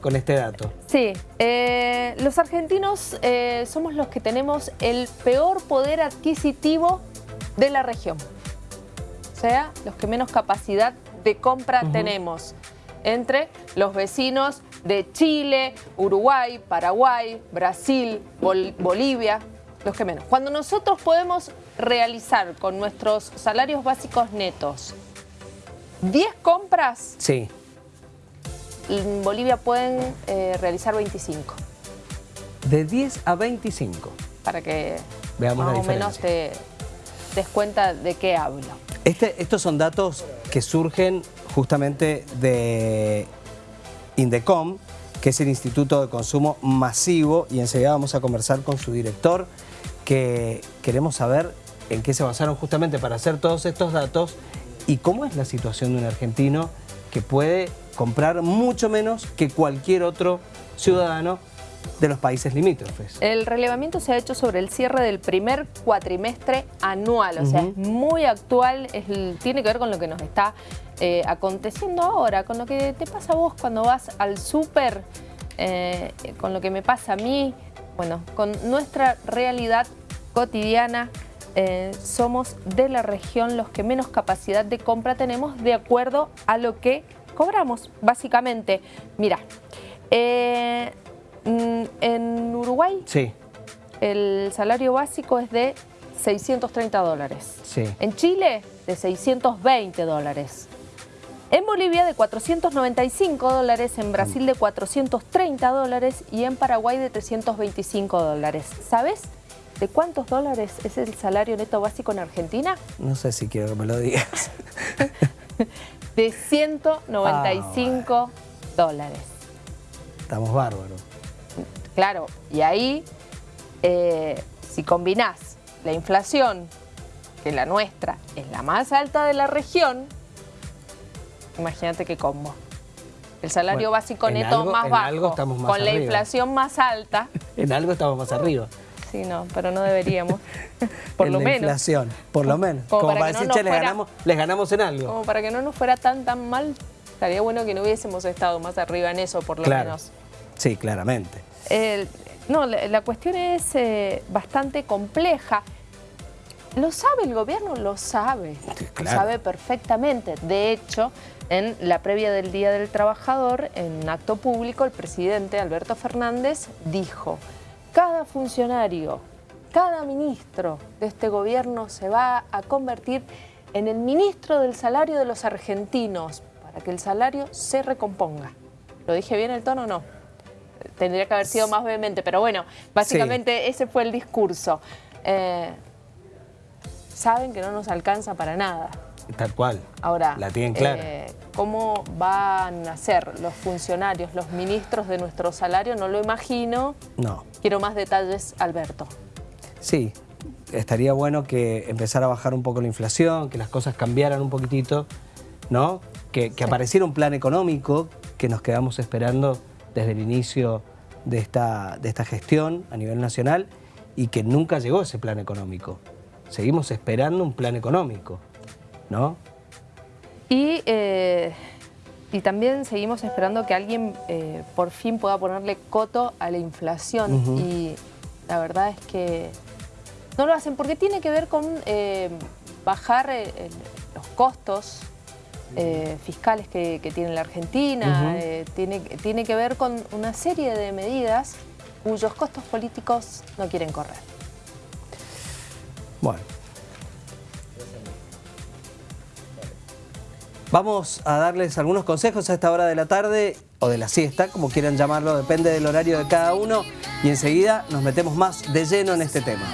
con este dato. Sí, eh, los argentinos eh, somos los que tenemos el peor poder adquisitivo de la región. O sea, los que menos capacidad de compra tenemos entre los vecinos de Chile, Uruguay, Paraguay, Brasil, Bolivia, los que menos. Cuando nosotros podemos realizar con nuestros salarios básicos netos 10 compras, sí en Bolivia pueden eh, realizar 25. De 10 a 25. Para que Veamos más o menos te des cuenta de qué hablo. Este, estos son datos que surgen justamente de INDECOM, que es el Instituto de Consumo Masivo, y enseguida vamos a conversar con su director, que queremos saber en qué se basaron justamente para hacer todos estos datos y cómo es la situación de un argentino que puede comprar mucho menos que cualquier otro ciudadano de los países limítrofes. El relevamiento se ha hecho sobre el cierre del primer cuatrimestre anual, o sea, es muy actual, tiene que ver con lo que nos está eh, aconteciendo ahora, con lo que te pasa a vos cuando vas al súper, eh, con lo que me pasa a mí, bueno, con nuestra realidad cotidiana, eh, somos de la región los que menos capacidad de compra tenemos de acuerdo a lo que cobramos, básicamente. Mira, eh, mm, en Uruguay sí. el salario básico es de 630 dólares. Sí. En Chile, de 620 dólares. En Bolivia de 495 dólares, en Brasil de 430 dólares y en Paraguay de 325 dólares. ¿Sabes de cuántos dólares es el salario neto básico en Argentina? No sé si quiero que me lo digas. de 195 ah, dólares. Estamos bárbaros. Claro, y ahí, eh, si combinás la inflación, que la nuestra es la más alta de la región, imagínate qué combo. El salario básico neto más bajo, con la inflación más alta. en algo estamos más arriba. Sí, no, pero no deberíamos. por lo menos. inflación, por lo menos. Como, para, decir, che, les, ganamos, les ganamos en algo. Como para que no nos fuera tan, tan mal, estaría bueno que no hubiésemos estado más arriba en eso, por lo menos. Sí, claramente. no, la, cuestión es eh, bastante compleja. ¿Lo sabe el gobierno? Lo sabe. Lo sabe perfectamente. De hecho, en la previa del Día del Trabajador, en acto público, el presidente Alberto Fernández dijo cada funcionario, cada ministro de este gobierno se va a convertir en el ministro del salario de los argentinos para que el salario se recomponga. ¿Lo dije bien el tono o no? Tendría que haber sido más vehemente, pero bueno, básicamente ese fue el discurso. Eh, saben que no nos alcanza para nada. Tal cual. Ahora, la tienen clara. Eh, ¿Cómo van a ser los funcionarios, los ministros de nuestro salario? No lo imagino. No. Quiero más detalles, Alberto. Sí, estaría bueno que empezara a bajar un poco la inflación, que las cosas cambiaran un poquitito, ¿no? Que, apareciera un plan económico que nos quedamos esperando desde el inicio de esta, de esta gestión a nivel nacional y que nunca llegó ese plan económico. Seguimos esperando un plan económico. ¿No? Y, eh, y también seguimos esperando que alguien eh, por fin pueda ponerle coto a la inflación y la verdad es que no lo hacen porque tiene que ver con eh, bajar los costos fiscales que, tiene la Argentina, tiene, tiene que ver con una serie de medidas cuyos costos políticos no quieren correr. Bueno. Vamos a darles algunos consejos a esta hora de la tarde o de la siesta, como quieran llamarlo, depende del horario de cada uno y enseguida nos metemos más de lleno en este tema.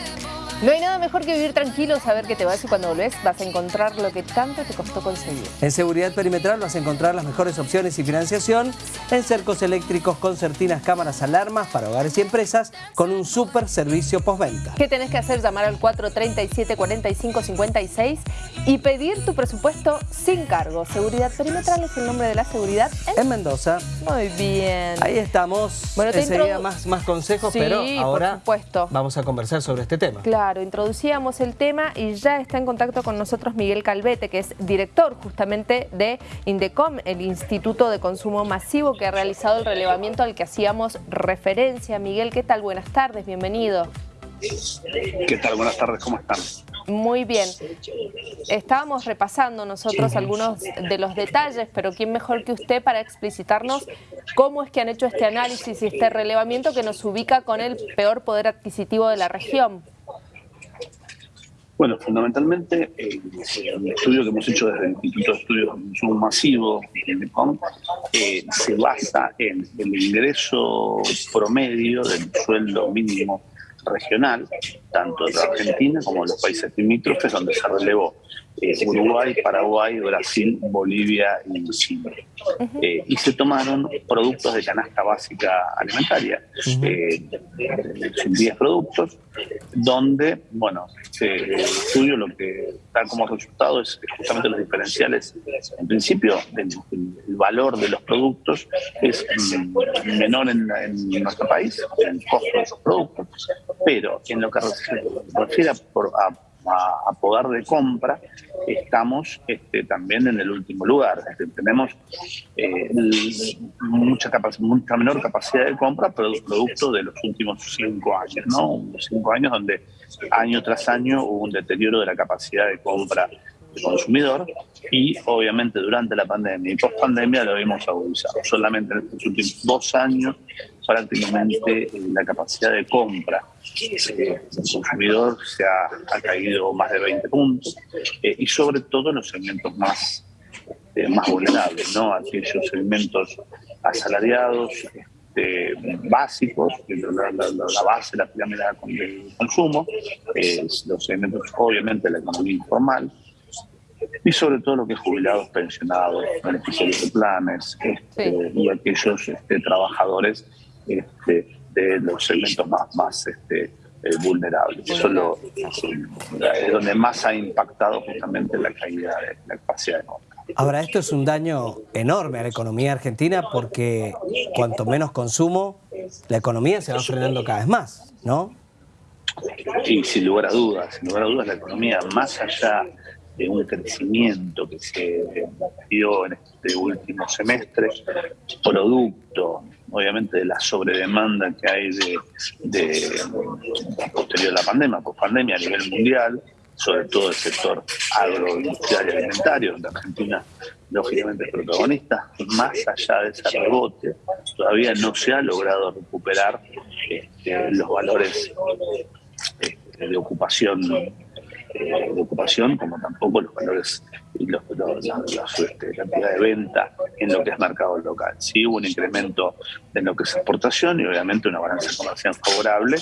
No hay nada mejor que vivir tranquilo, saber que te vas y cuando volvés vas a encontrar lo que tanto te costó conseguir. En Seguridad Perimetral vas a encontrar las mejores opciones y financiación en cercos eléctricos, concertinas, cámaras, alarmas para hogares y empresas con un super servicio postventa. ¿Qué tenés que hacer? Llamar al 437-4556 y pedir tu presupuesto sin cargo. Seguridad Perimetral es el nombre de la seguridad en, Mendoza. Muy bien. Ahí estamos. Bueno, te Enseguida más, más consejos, pero ahora por supuesto. vamos a conversar sobre este tema. Claro. Claro, introducíamos el tema y ya está en contacto con nosotros Miguel Calvete, que es director justamente de INDECOM, el Instituto de Consumo Masivo, que ha realizado el relevamiento al que hacíamos referencia. Miguel, ¿qué tal? Buenas tardes, bienvenido. ¿Qué tal? Buenas tardes, ¿cómo están? Muy bien. Estábamos repasando nosotros algunos de los detalles, pero ¿quién mejor que usted para explicitarnos cómo es que han hecho este análisis y este relevamiento que nos ubica con el peor poder adquisitivo de la región? Bueno, fundamentalmente el estudio que hemos hecho desde el Instituto de Estudios de Consumo Masivo, eh, se basa en el ingreso promedio del sueldo mínimo regional, tanto de Argentina como de los países limítrofes, donde se relevó eh, Uruguay, Paraguay, Brasil, Bolivia y Chile. Eh, y se tomaron productos de canasta básica alimentaria, eh, 10 productos, donde, bueno, el estudio lo que da como resultado es justamente los diferenciales. En principio, el, valor de los productos es mm, menor en, nuestro país, el costo de esos productos, pero en lo que refiere a, a, poder de compra, estamos este, también en el último lugar. tenemos eh, mucha, mucha menor capacidad de compra, pero producto de los últimos cinco años, ¿no? Cinco años donde año tras año hubo un deterioro de la capacidad de compra consumidor y obviamente durante la pandemia y post pandemia lo vimos agudizado. Solamente en estos últimos dos años prácticamente eh, la capacidad de compra del consumidor se ha, caído más de 20 puntos eh, y sobre todo en los segmentos más, eh, más vulnerables, ¿no? aquellos segmentos asalariados, este, básicos, la, la, la, base la pirámide del consumo, los segmentos obviamente de la economía informal, y sobre todo lo que es jubilados, pensionados, beneficiarios de planes este, y aquellos este, trabajadores este, de los segmentos más, más este, eh, vulnerables. Eso es, lo, donde más ha impactado justamente la caída de la capacidad de compra. Ahora, esto es un daño enorme a la economía argentina porque cuanto menos consumo, la economía se va frenando cada vez más, ¿no? Sí, sin lugar a dudas, sin lugar a dudas la economía, más allá de un crecimiento que se dio en este último semestre, producto obviamente de la sobredemanda que hay de, posterior a la pandemia, post pandemia a nivel mundial, sobre todo el sector agroindustrial y alimentario, donde Argentina lógicamente es protagonista, más allá de ese rebote, todavía no se ha logrado recuperar este, los valores este, de ocupación de ocupación, como tampoco los valores y los, este, la cantidad de venta en lo que es mercado local. Sí hubo un incremento en lo que es exportación y obviamente una balanza comercial favorable,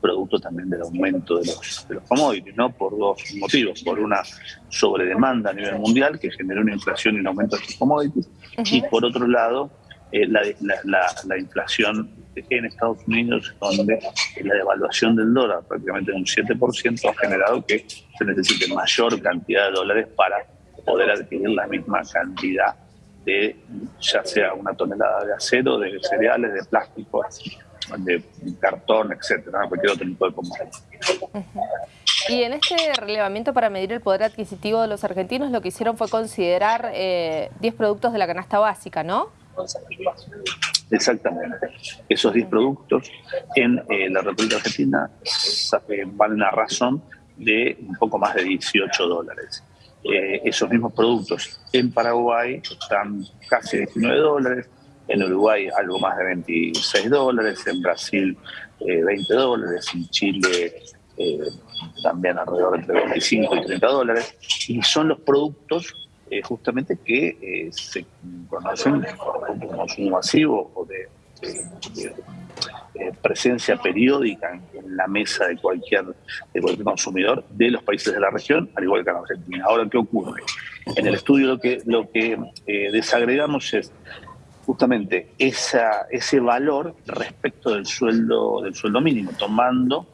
producto también del aumento de los, de los commodities, ¿no? por dos motivos. Por una sobredemanda a nivel mundial que generó una inflación y un aumento de los commodities, y por otro lado, eh, la, la, la inflación en Estados Unidos, donde la devaluación del dólar prácticamente un 7% ha generado que se necesite mayor cantidad de dólares para poder adquirir la misma cantidad de, ya sea una tonelada de acero, de cereales, de plástico, de cartón, etcétera, cualquier otro tipo de commodity. Y en este relevamiento para medir el poder adquisitivo de los argentinos, lo que hicieron fue considerar 10 eh, productos de la canasta básica, ¿no? Exactamente. Esos 10 productos en eh, la República Argentina eh, valen a razón de un poco más de 18 dólares. Eh, esos mismos productos en Paraguay están casi 19 dólares, en Uruguay algo más de 26 dólares, en Brasil 20 dólares, en Chile también alrededor de 25 y 30 dólares, y son los productos eh, justamente que eh, se conocen como consumo masivo o de, eh, presencia periódica en, la mesa de cualquier, de cualquier consumidor de los países de la región, al igual que en Argentina. Ahora, ¿qué ocurre? En el estudio lo que, lo que desagregamos es justamente esa, ese valor respecto del sueldo, del sueldo mínimo, tomando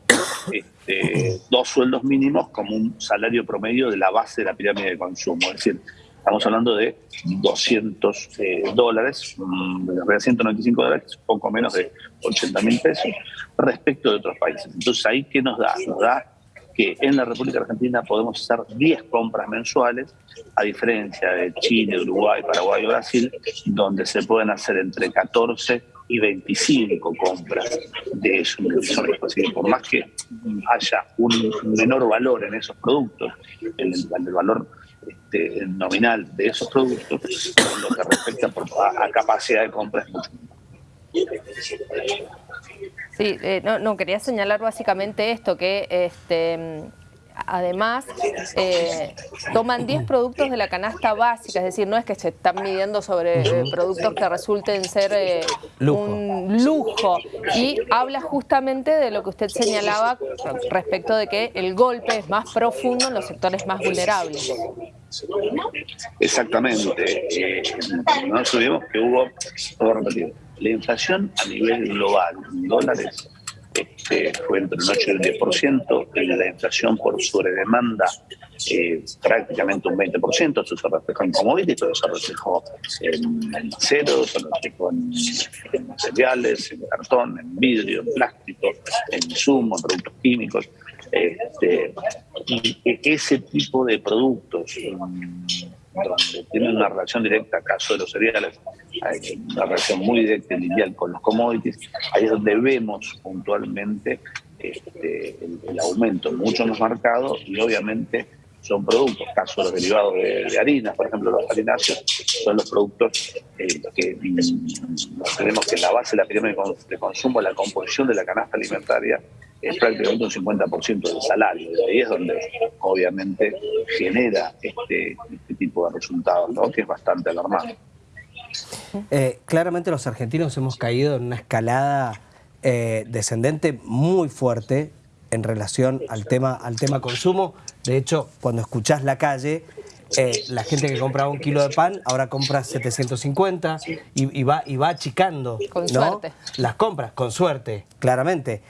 este, dos sueldos mínimos como un salario promedio de la base de la pirámide de consumo. Es decir, Estamos hablando de 200 eh, dólares, 195 mm, dólares, poco menos de 80 mil pesos, respecto de otros países. Entonces, ¿ahí qué nos da? Nos da que en la República Argentina podemos hacer 10 compras mensuales, a diferencia de Chile, Uruguay, Paraguay o Brasil, donde se pueden hacer entre 14 y 25 compras de esos Por más que haya un menor valor en esos productos, el valor este, nominal de esos productos, lo que respecta a, capacidad de compra Sí, eh, no, no, quería señalar básicamente esto, que este, además eh, toman 10 productos de la canasta básica, es decir, no es que se están midiendo sobre eh, productos que resulten ser un lujo. Y habla justamente de lo que usted señalaba respecto de que el golpe es más profundo en los sectores más vulnerables. Exactamente. no nos olvidemos que hubo, todo repetido, la inflación a nivel global, en dólares, este, fue entre un 8 y un 10%, la inflación por sobredemanda eh, prácticamente un 20%, eso se reflejó en commodities, eso se reflejó en, acero, se reflejó en, materiales, en cartón, en vidrio, en plástico, en insumos, en productos químicos. Este, y ese tipo de productos donde tienen una relación directa, caso de los cereales, una relación muy directa y lineal con los commodities, ahí es donde vemos puntualmente este, el, aumento mucho más marcado y obviamente son productos, caso de los derivados de, harina, por ejemplo los harináceos, son los productos eh, que tenemos que la base de la pirámide de consumo, la composición de la canasta alimentaria es prácticamente un 50% del salario. Y ahí es donde obviamente genera este, este tipo de resultados, ¿no? que es bastante alarmante. Eh, claramente los argentinos hemos caído en una escalada eh, descendente muy fuerte en relación al tema, al tema consumo. De hecho, cuando escuchás la calle, eh, la gente que compraba un kilo de pan ahora compra 750 y, va, y va achicando con suerte. las compras, con suerte, claramente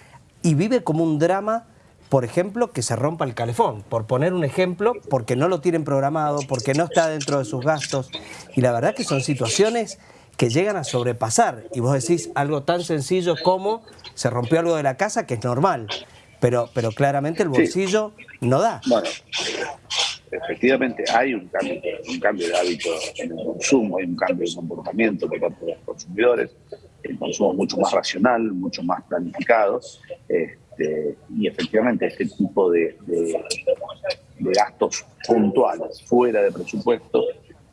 y vive como un drama, por ejemplo, que se rompa el calefón, por poner un ejemplo, porque no lo tienen programado, porque no está dentro de sus gastos. Y la verdad que son situaciones que llegan a sobrepasar. Y vos decís algo tan sencillo como se rompió algo de la casa, que es normal, pero, pero claramente el bolsillo no da. Bueno, efectivamente hay un cambio, un cambio de hábito en el consumo, hay un cambio de comportamiento por parte de los consumidores el consumo mucho más racional, mucho más planificado, este, y efectivamente este tipo de, gastos puntuales fuera de presupuesto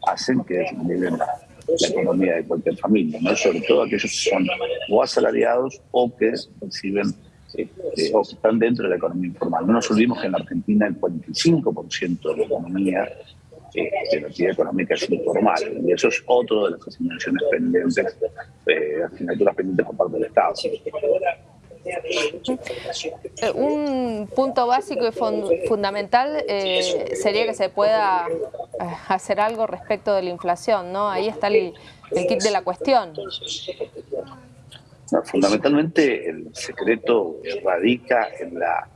hacen que desnivelen la, economía de cualquier familia, ¿no? sobre todo aquellos que son o asalariados o que reciben este, o que están dentro de la economía informal. No nos olvidemos que en la Argentina el 45% de la economía de la actividad económica es informal. Y eso es otro de las asignaciones pendientes, eh, asignaturas pendientes por parte del Estado. Eh, un punto básico y fundamental eh, sería que se pueda hacer algo respecto de la inflación, ¿no? Ahí está el, kit de la cuestión. fundamentalmente el secreto radica en la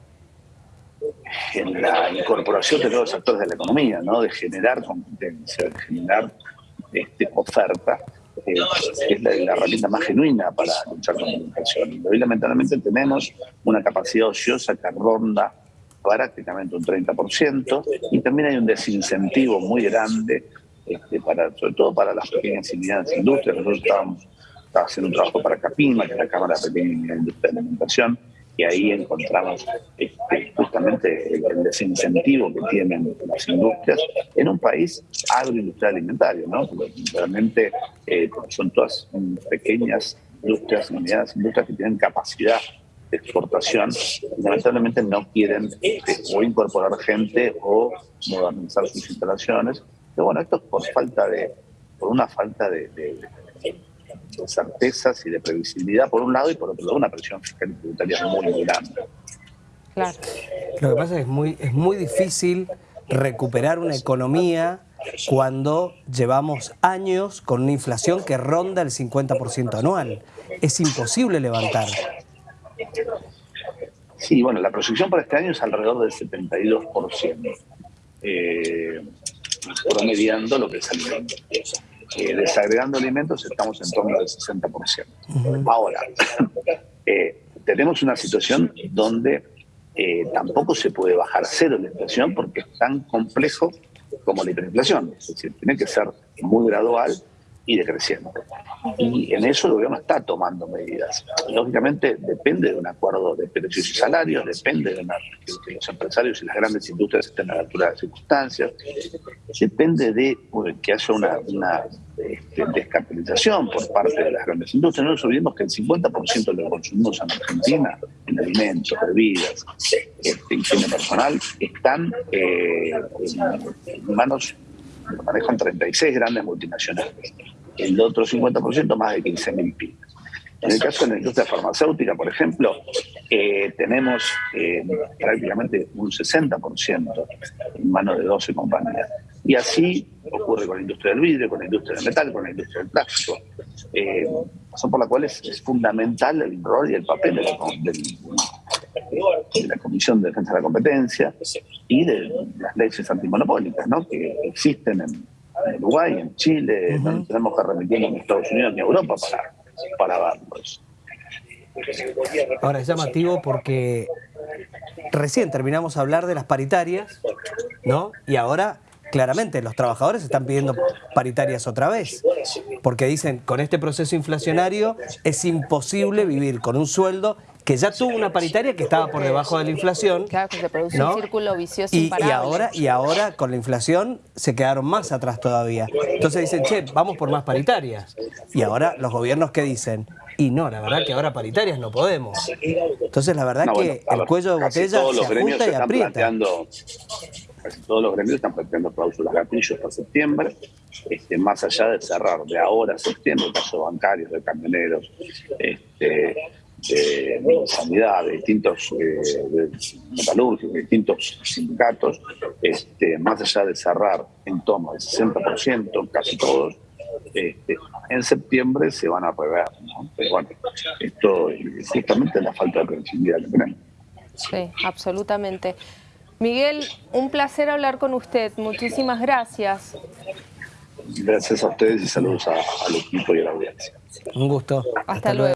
en la incorporación de nuevos actores de la economía, ¿no? de generar competencia, de generar este, oferta, es la, herramienta más genuina para luchar contra la inflación. Hoy lamentablemente tenemos una capacidad ociosa que ronda prácticamente un 30% y también hay un desincentivo muy grande, este, para, sobre todo para las pequeñas y medianas industrias. Nosotros estábamos, haciendo un trabajo para CAPIMA, que es la Cámara de Pequeña y Mediana Industria de Alimentación, y ahí encontramos este, justamente el, desincentivo que tienen las industrias en un país agroindustrial alimentario, ¿no? realmente eh, son todas pequeñas industrias, unidades industrias que tienen capacidad de exportación lamentablemente no quieren o incorporar gente o modernizar sus instalaciones. Pero bueno, esto es por falta de, por una falta de certezas y de previsibilidad por un lado y por otro lado una presión fiscal y tributaria muy, muy grande. Claro. Lo que pasa es que es muy, es muy difícil recuperar una economía cuando llevamos años con una inflación que ronda el 50% anual. Es imposible levantar. Sí, bueno, la proyección para este año es alrededor del 72%, eh, promediando lo que es alimento desagregando alimentos estamos en torno al 60%. Ahora, eh, tenemos una situación donde eh, tampoco se puede bajar cero la inflación porque es tan complejo como la hiperinflación. Es decir, tiene que ser muy gradual y decreciente. Y en eso el gobierno está tomando medidas. Lógicamente depende de un acuerdo de precios y salarios, depende de, una, que los empresarios y las grandes industrias estén a la altura de las circunstancias, depende de que haya una, una este, descapitalización por parte de las grandes industrias. No nos olvidemos que el 50% de los consumos en Argentina, en alimentos, bebidas, este, higiene personal, están eh, en manos, lo manejan 36 grandes multinacionales el otro 50% más de 15.000 pymes. En el caso de la industria farmacéutica, por ejemplo, eh, tenemos eh, prácticamente un 60% en manos de 12 compañías. Y así ocurre con la industria del vidrio, con la industria del metal, con la industria del plástico. Eh, razón por la cual es, fundamental el rol y el papel de la, Comisión de Defensa de la Competencia y de las leyes antimonopólicas ¿no? que existen en, en Uruguay, en Chile, no tenemos que remitirnos en Estados Unidos ni a Europa para, para verlos. Ahora es llamativo porque recién terminamos a hablar de las paritarias, ¿no? Y ahora claramente los trabajadores están pidiendo paritarias otra vez, porque dicen, con este proceso inflacionario es imposible vivir con un sueldo que ya tuvo una paritaria que estaba por debajo de la inflación. Claro, que se produce un círculo vicioso y, y, ahora, y ahora con la inflación se quedaron más atrás todavía. Entonces dicen, che, vamos por más paritarias. Y ahora los gobiernos que dicen, y no, la verdad que ahora paritarias no podemos. Entonces la verdad que el cuello de botella se ajusta y aprieta. Casi todos los gremios están planteando cláusulas gatillos para septiembre, este, más allá de cerrar de ahora a septiembre, casos bancarios, de camioneros, este, de, sanidad, de distintos eh, de metalúrgicos, de distintos sindicatos, este, más allá de cerrar en toma del 60%, casi todos, este, en septiembre se van a rever. Pero bueno, esto es justamente la falta de previsibilidad que tenemos. Sí, absolutamente. Miguel, un placer hablar con usted. Muchísimas gracias. Gracias a ustedes y saludos al equipo y a la audiencia. Un gusto. Hasta, luego.